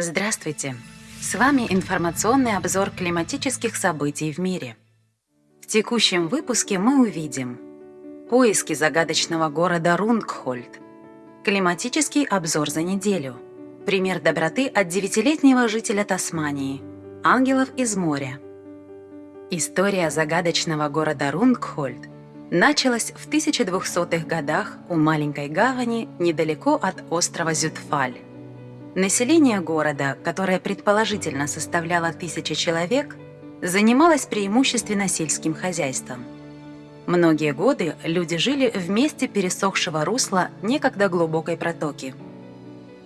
Здравствуйте! С вами информационный обзор климатических событий в мире. В текущем выпуске мы увидим Поиски загадочного города Рунгхольд, Климатический обзор за неделю, Пример доброты от девятилетнего жителя Тасмании, Ангелов из моря. История загадочного города Рунгхольд началась в 1200-х годах у маленькой гавани недалеко от острова Зютфаль. Население города, которое предположительно составляло тысячи человек, занималось преимущественно сельским хозяйством. Многие годы люди жили в месте пересохшего русла некогда глубокой протоки.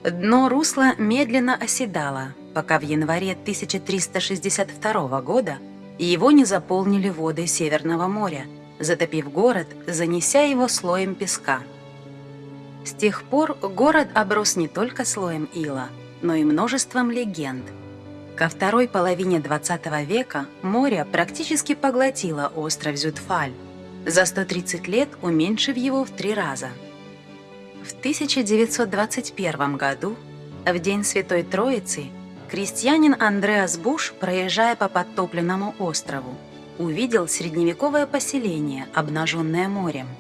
Дно русла медленно оседало, пока в январе 1362 года его не заполнили воды Северного моря, затопив город, занеся его слоем песка – с тех пор город оброс не только слоем ила, но и множеством легенд. Ко второй половине 20 века море практически поглотило остров Зютфаль, за 130 лет уменьшив его в три раза. В 1921 году, в День Святой Троицы, крестьянин Андреас Буш, проезжая по подтопленному острову, увидел средневековое поселение, обнаженное морем –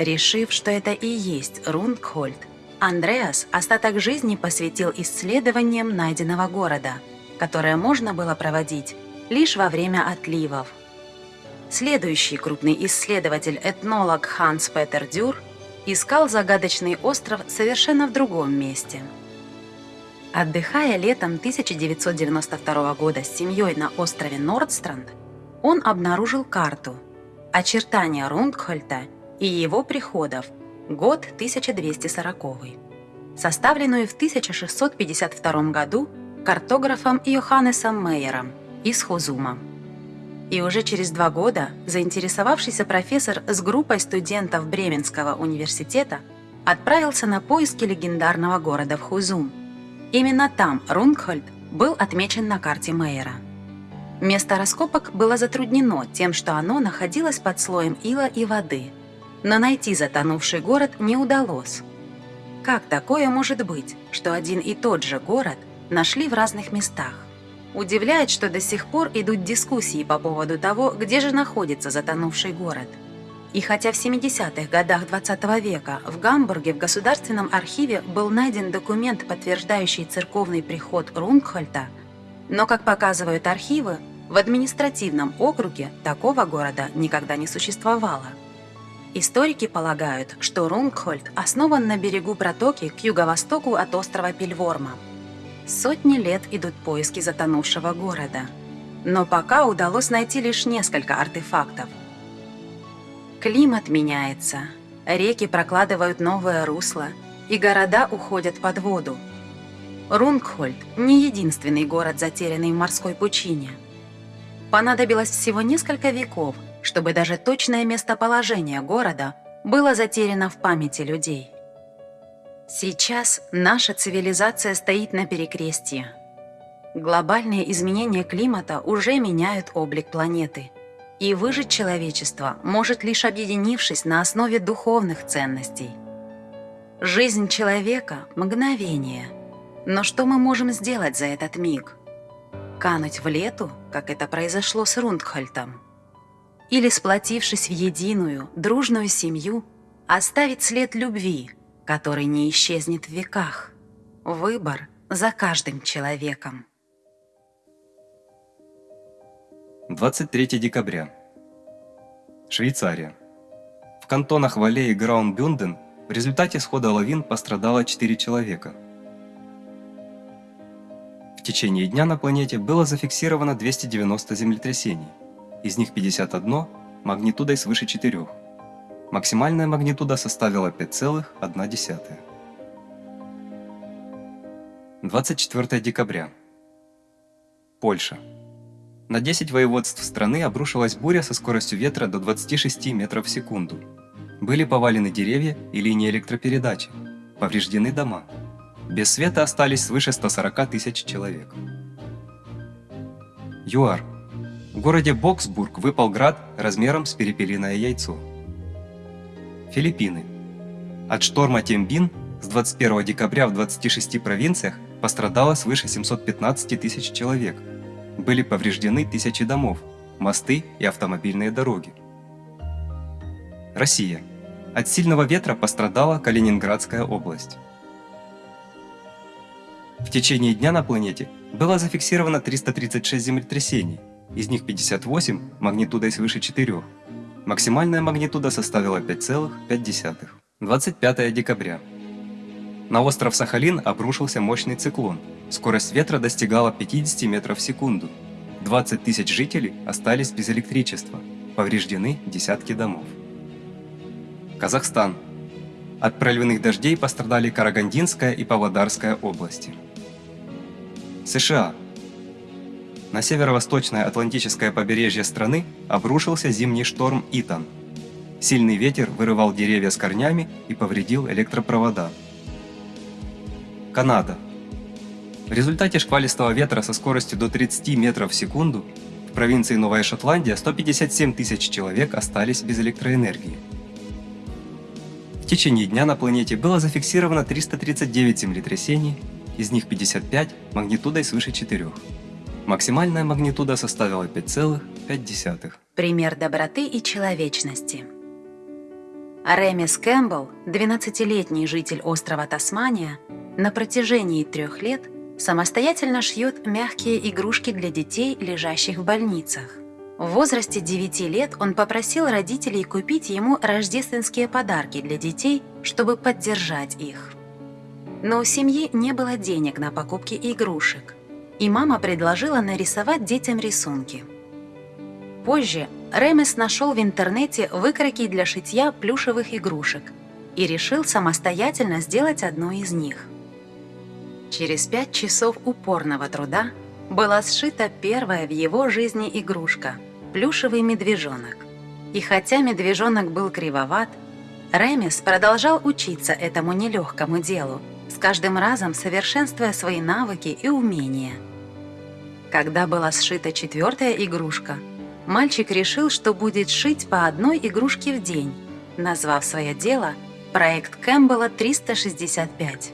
Решив, что это и есть Рундхольд, Андреас остаток жизни посвятил исследованиям найденного города, которое можно было проводить лишь во время отливов. Следующий крупный исследователь-этнолог Ханс Петер Дюр искал загадочный остров совершенно в другом месте. Отдыхая летом 1992 года с семьей на острове Нордстранд, он обнаружил карту, очертания Рундхольта – и его приходов, год 1240, составленную в 1652 году картографом Йоханнесом Мейером из Хозума. И уже через два года заинтересовавшийся профессор с группой студентов Бременского университета отправился на поиски легендарного города в Хузум. Именно там Рунгхольд был отмечен на карте Мейера. Место раскопок было затруднено тем, что оно находилось под слоем ила и воды – но найти затонувший город не удалось. Как такое может быть, что один и тот же город нашли в разных местах? Удивляет, что до сих пор идут дискуссии по поводу того, где же находится затонувший город. И хотя в 70-х годах 20 -го века в Гамбурге в Государственном архиве был найден документ, подтверждающий церковный приход Рунгхольта, но, как показывают архивы, в административном округе такого города никогда не существовало. Историки полагают, что Рунгхольд основан на берегу протоки к юго-востоку от острова Пельворма. Сотни лет идут поиски затонувшего города. Но пока удалось найти лишь несколько артефактов. Климат меняется, реки прокладывают новое русло, и города уходят под воду. Рунгхольд – не единственный город, затерянный в морской пучине. Понадобилось всего несколько веков – чтобы даже точное местоположение города было затеряно в памяти людей. Сейчас наша цивилизация стоит на перекрестье. Глобальные изменения климата уже меняют облик планеты. И выжить человечество может лишь объединившись на основе духовных ценностей. Жизнь человека – мгновение. Но что мы можем сделать за этот миг? Кануть в лету, как это произошло с Рундхольтом? Или, сплотившись в единую, дружную семью, оставить след любви, который не исчезнет в веках. Выбор за каждым человеком. 23 декабря. Швейцария. В кантонах Вале и Граунбюнден в результате схода лавин пострадало 4 человека. В течение дня на планете было зафиксировано 290 землетрясений из них 51 магнитудой свыше 4. Максимальная магнитуда составила 5,1. 24 декабря. Польша. На 10 воеводств страны обрушилась буря со скоростью ветра до 26 метров в секунду. Были повалены деревья и линии электропередачи. Повреждены дома. Без света остались свыше 140 тысяч человек. ЮАР. В городе Боксбург выпал град размером с перепелиное яйцо. Филиппины. От шторма Тембин с 21 декабря в 26 провинциях пострадало свыше 715 тысяч человек. Были повреждены тысячи домов, мосты и автомобильные дороги. Россия. От сильного ветра пострадала Калининградская область. В течение дня на планете было зафиксировано 336 землетрясений, из них 58 магнитудой свыше 4. Максимальная магнитуда составила 5,5. 25 декабря. На остров Сахалин обрушился мощный циклон. Скорость ветра достигала 50 метров в секунду. 20 тысяч жителей остались без электричества. Повреждены десятки домов. Казахстан. От проливных дождей пострадали Карагандинская и Павлодарская области. США. На северо-восточное Атлантическое побережье страны обрушился зимний шторм Итан. Сильный ветер вырывал деревья с корнями и повредил электропровода. Канада. В результате шквалистого ветра со скоростью до 30 метров в секунду в провинции Новая Шотландия 157 тысяч человек остались без электроэнергии. В течение дня на планете было зафиксировано 339 землетрясений, из них 55 магнитудой свыше 4. Максимальная магнитуда составила 5,5. Пример доброты и человечности. Ремис Кэмпбелл, 12-летний житель острова Тасмания, на протяжении трех лет самостоятельно шьет мягкие игрушки для детей, лежащих в больницах. В возрасте 9 лет он попросил родителей купить ему рождественские подарки для детей, чтобы поддержать их. Но у семьи не было денег на покупки игрушек, и мама предложила нарисовать детям рисунки. Позже Ремес нашел в интернете выкройки для шитья плюшевых игрушек и решил самостоятельно сделать одну из них. Через пять часов упорного труда была сшита первая в его жизни игрушка – плюшевый медвежонок. И хотя медвежонок был кривоват, Ремес продолжал учиться этому нелегкому делу, с каждым разом совершенствуя свои навыки и умения. Когда была сшита четвертая игрушка, мальчик решил, что будет шить по одной игрушке в день, назвав свое дело «Проект Кэмпбелла 365».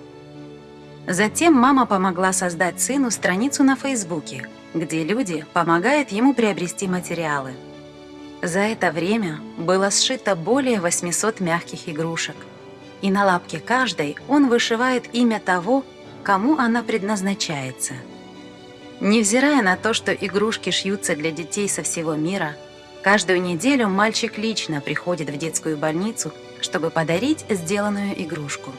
Затем мама помогла создать сыну страницу на Фейсбуке, где люди помогают ему приобрести материалы. За это время было сшито более 800 мягких игрушек, и на лапке каждой он вышивает имя того, кому она предназначается. Невзирая на то, что игрушки шьются для детей со всего мира, каждую неделю мальчик лично приходит в детскую больницу, чтобы подарить сделанную игрушку.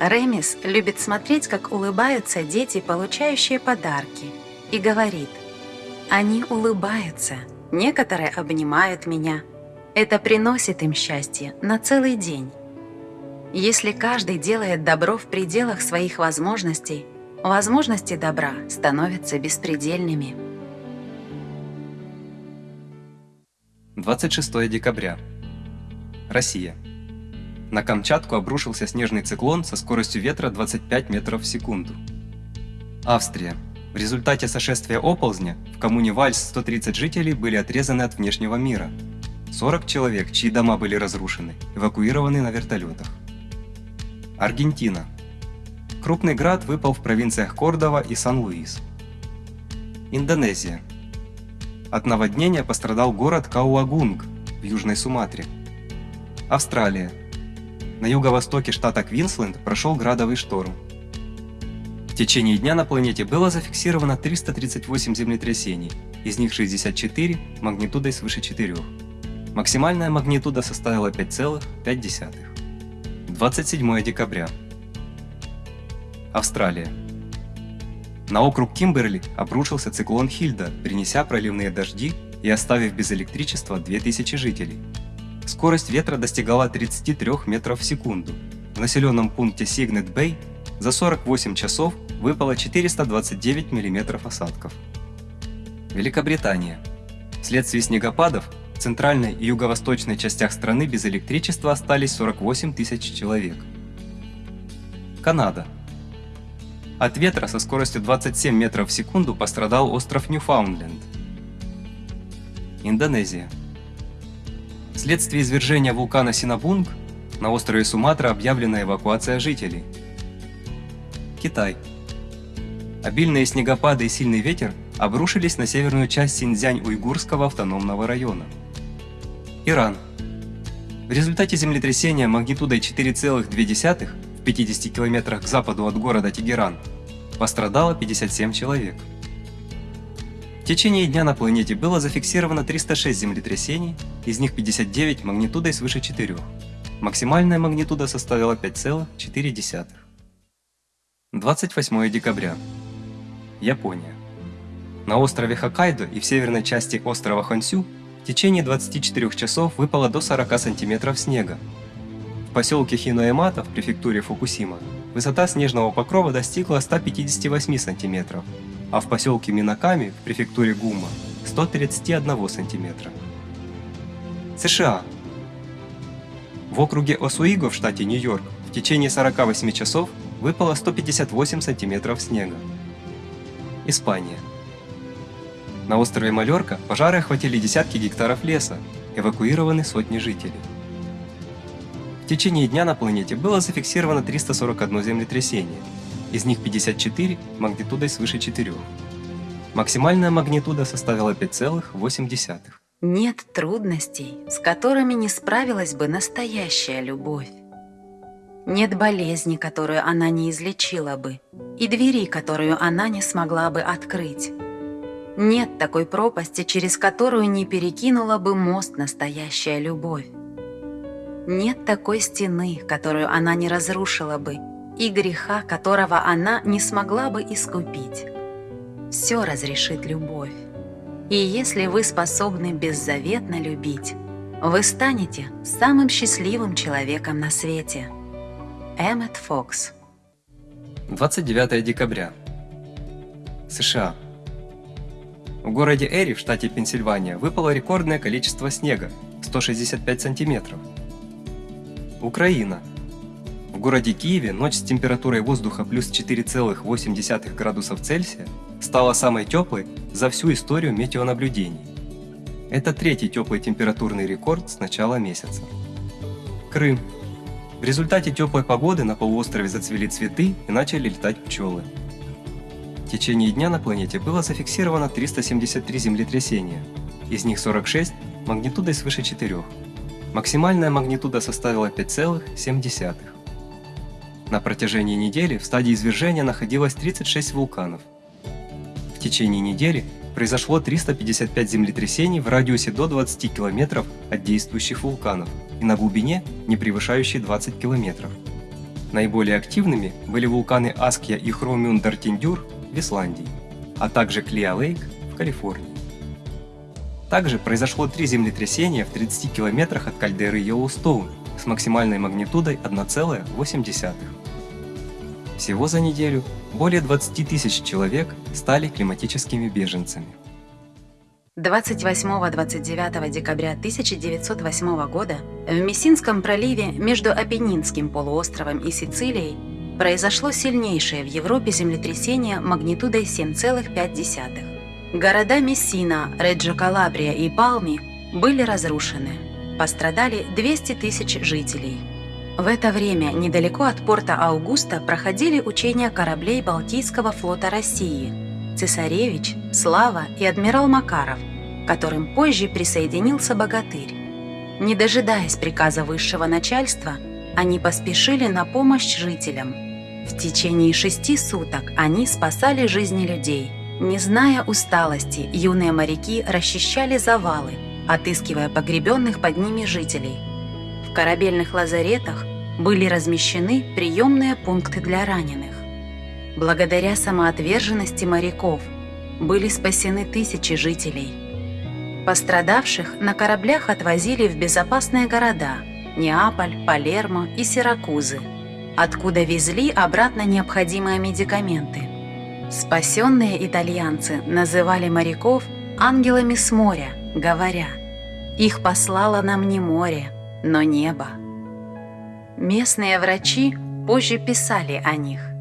Ремис любит смотреть, как улыбаются дети, получающие подарки, и говорит, «Они улыбаются, некоторые обнимают меня. Это приносит им счастье на целый день». Если каждый делает добро в пределах своих возможностей, возможности добра становятся беспредельными. 26 декабря. Россия. На Камчатку обрушился снежный циклон со скоростью ветра 25 метров в секунду. Австрия. В результате сошествия оползня в коммуне Вальс 130 жителей были отрезаны от внешнего мира. 40 человек, чьи дома были разрушены, эвакуированы на вертолетах. Аргентина. Крупный град выпал в провинциях Кордова и Сан-Луис. Индонезия. От наводнения пострадал город Кауагунг в Южной Суматре. Австралия. На юго-востоке штата Квинсленд прошел градовый шторм. В течение дня на планете было зафиксировано 338 землетрясений, из них 64 магнитудой свыше 4. Максимальная магнитуда составила 5,5. 27 декабря. Австралия. На округ Кимберли обрушился циклон Хильда, принеся проливные дожди и оставив без электричества 2000 жителей. Скорость ветра достигала 33 метров в секунду. В населенном пункте Сигнет-Бэй за 48 часов выпало 429 мм осадков. Великобритания. Вследствие снегопадов в центральной и юго-восточной частях страны без электричества остались 48 тысяч человек. Канада. От ветра со скоростью 27 метров в секунду пострадал остров Ньюфаундленд. Индонезия. Вследствие извержения вулкана Синабунг на острове Суматра объявлена эвакуация жителей. Китай. Обильные снегопады и сильный ветер обрушились на северную часть Синьцзянь-Уйгурского автономного района. Иран. В результате землетрясения магнитудой 4,2 в 50 километрах к западу от города Тегеран пострадало 57 человек. В течение дня на планете было зафиксировано 306 землетрясений, из них 59 магнитудой свыше 4. Максимальная магнитуда составила 5,4. 28 декабря. Япония. На острове Хоккайдо и в северной части острова Хонсю в течение 24 часов выпало до 40 сантиметров снега. Поселке Хиноэмата в префектуре Фукусима высота снежного покрова достигла 158 сантиметров, а в поселке Минаками в префектуре Гума 131 сантиметра. США. В округе Осуиго в штате Нью-Йорк в течение 48 часов выпало 158 сантиметров снега. Испания. На острове Малерка пожары охватили десятки гектаров леса, эвакуированы сотни жителей. В течение дня на планете было зафиксировано 341 землетрясение, из них 54 магнитудой свыше 4. Максимальная магнитуда составила 5,8. Нет трудностей, с которыми не справилась бы настоящая любовь. Нет болезни, которую она не излечила бы, и двери, которую она не смогла бы открыть. Нет такой пропасти, через которую не перекинула бы мост настоящая любовь. Нет такой стены, которую она не разрушила бы, и греха, которого она не смогла бы искупить. Все разрешит любовь. И если вы способны беззаветно любить, вы станете самым счастливым человеком на свете. Эммет Фокс 29 декабря. США. В городе Эри в штате Пенсильвания выпало рекордное количество снега – 165 сантиметров. Украина. В городе Киеве ночь с температурой воздуха плюс 4,8 градусов Цельсия стала самой теплой за всю историю метеонаблюдений. Это третий теплый температурный рекорд с начала месяца. Крым. В результате теплой погоды на полуострове зацвели цветы и начали летать пчелы. В течение дня на планете было зафиксировано 373 землетрясения, из них 46 магнитудой свыше 4. Максимальная магнитуда составила 5,7. На протяжении недели в стадии извержения находилось 36 вулканов. В течение недели произошло 355 землетрясений в радиусе до 20 километров от действующих вулканов и на глубине, не превышающей 20 километров. Наиболее активными были вулканы Аскья и Хромюндартиндюр в Исландии, а также Клиа-Лейк в Калифорнии. Также произошло три землетрясения в 30 километрах от кальдеры Йеллоустоун с максимальной магнитудой 1,8. Всего за неделю более 20 тысяч человек стали климатическими беженцами. 28-29 декабря 1908 года в Мессинском проливе между Апеннинским полуостровом и Сицилией произошло сильнейшее в Европе землетрясение магнитудой 7,5. Города Мессина, Реджо Калабрия и Палми были разрушены. Пострадали 200 тысяч жителей. В это время недалеко от порта Аугуста проходили учения кораблей Балтийского флота России – цесаревич, Слава и адмирал Макаров, которым позже присоединился богатырь. Не дожидаясь приказа высшего начальства, они поспешили на помощь жителям. В течение шести суток они спасали жизни людей. Не зная усталости, юные моряки расчищали завалы, отыскивая погребенных под ними жителей. В корабельных лазаретах были размещены приемные пункты для раненых. Благодаря самоотверженности моряков были спасены тысячи жителей. Пострадавших на кораблях отвозили в безопасные города – Неаполь, Палермо и Сиракузы, откуда везли обратно необходимые медикаменты. Спасенные итальянцы называли моряков ангелами с моря, говоря «Их послало нам не море, но небо». Местные врачи позже писали о них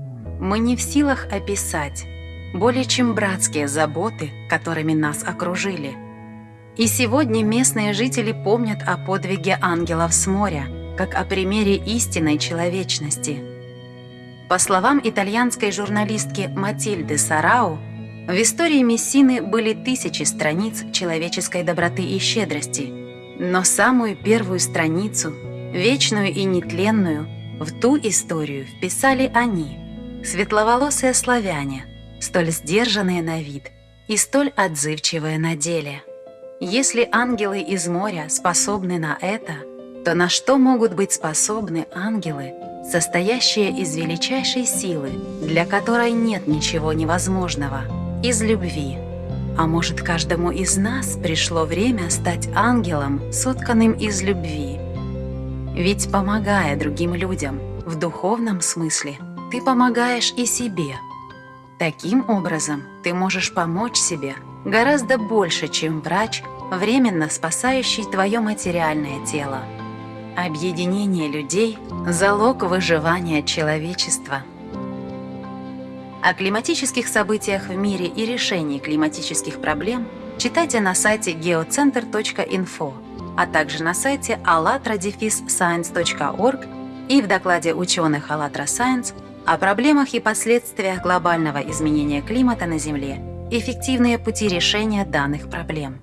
мы не в силах описать более чем братские заботы, которыми нас окружили. И сегодня местные жители помнят о подвиге ангелов с моря, как о примере истинной человечности. По словам итальянской журналистки Матильды Сарау, в истории Мессины были тысячи страниц человеческой доброты и щедрости, но самую первую страницу, вечную и нетленную, в ту историю вписали они, светловолосые славяне, столь сдержанные на вид и столь отзывчивые на деле. Если ангелы из моря способны на это, то на что могут быть способны ангелы, состоящие из величайшей силы, для которой нет ничего невозможного, из любви? А может, каждому из нас пришло время стать ангелом, сотканным из любви? Ведь помогая другим людям в духовном смысле, ты помогаешь и себе. Таким образом, ты можешь помочь себе гораздо больше, чем врач, временно спасающий твое материальное тело. Объединение людей – залог выживания человечества. О климатических событиях в мире и решении климатических проблем читайте на сайте geocenter.info, а также на сайте allatra-science.org и в докладе ученых «АЛЛАТРА Science» о проблемах и последствиях глобального изменения климата на Земле, эффективные пути решения данных проблем.